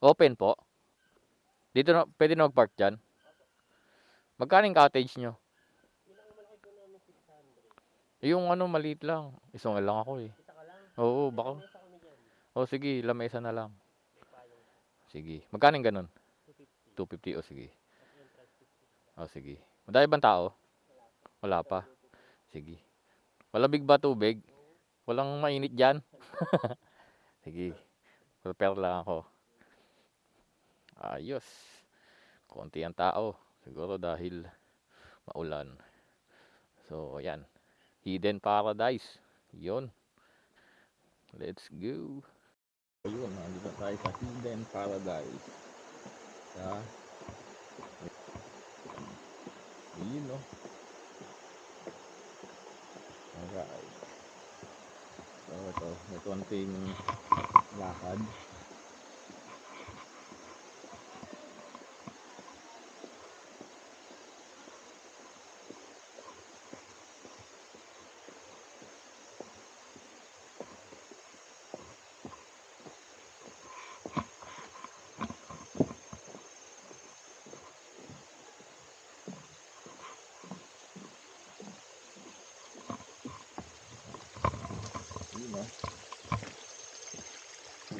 Open po. Dito na, pwede na mag-park dyan. Magkano yung cottage nyo? Yung ano, maliit lang. Isang lang ako eh. Oo, baka. O sige, lamesa na lang. Sige. Magkano yung ganun? 250 o sige. O sige. Madami bang tao? Wala pa. Sige. Malamig ba tubig? Walang mainit dyan? sige. Prepare lang ako. Ayos. Konti ang tao. Siguro dahil maulan. So, ayan. Hidden Paradise. Yun. Let's go. Ayun, nandito tayo sa Hidden Paradise. Sa Yun, no? Alright. So, ito. May konting lakad.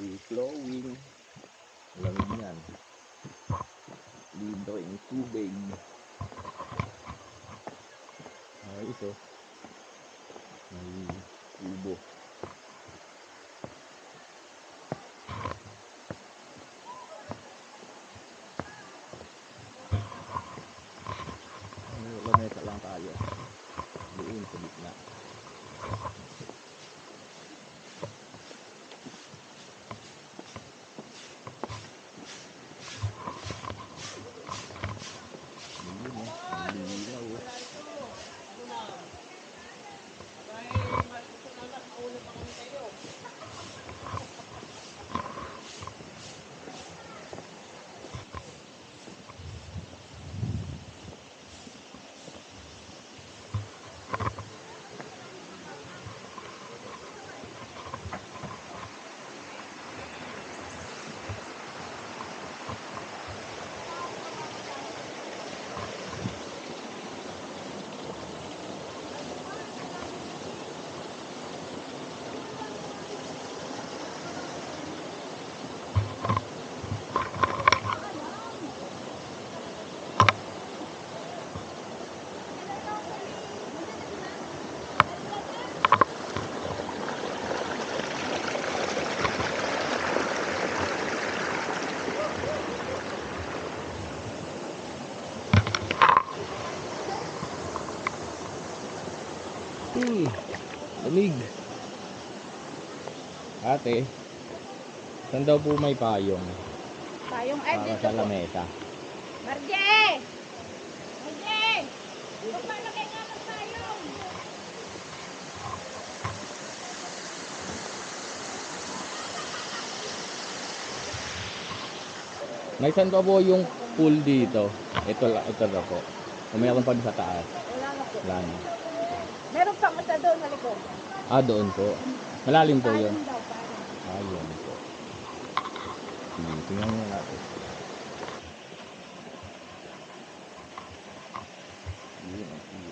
Free flowing. Lamig yan. Libre yung tubig. Ayos, oh. May tubo. May lamesa lang tayo. Doon sa gitna. Ayun, oh. Ang linaw, oh. Hmm, lamig. Ate, saan daw po may payong Payong ay para dito sa po. lamesa? Marje! Marje! Kung paano kayo nga ng payong? May saan pa po yung pool dito? Ito, la- ito na po. O meron pa din sa taas. Wala na po. Wala na. Meron pang isa doon sa likod. Ah, doon po. Malalim po yun. Payong daw, yun po. Sige, tingnan mo natin. Yun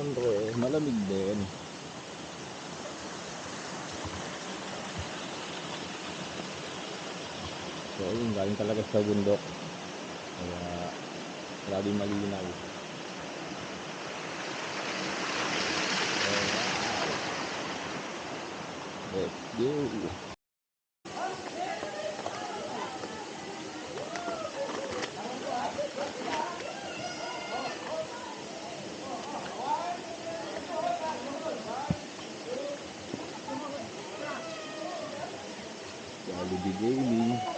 Siyempre, malamig din. So, ayun, galing talaga sa bundok. Kaya, laging malinaw. Alright. Let's go. every day.